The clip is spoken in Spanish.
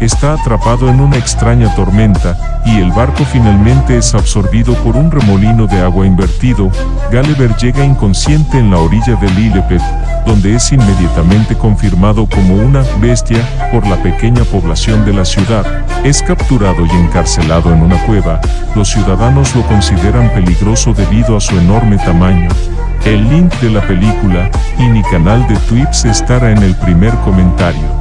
está atrapado en una extraña tormenta, y el barco finalmente es absorbido por un remolino de agua invertido, Gulliver llega inconsciente en la orilla del Lilliput, donde es inmediatamente confirmado como una bestia por la pequeña población de la ciudad. Es capturado y encarcelado en una cueva, los ciudadanos lo consideran peligroso debido a su enorme tamaño. El link de la película y mi canal de Twips estará en el primer comentario.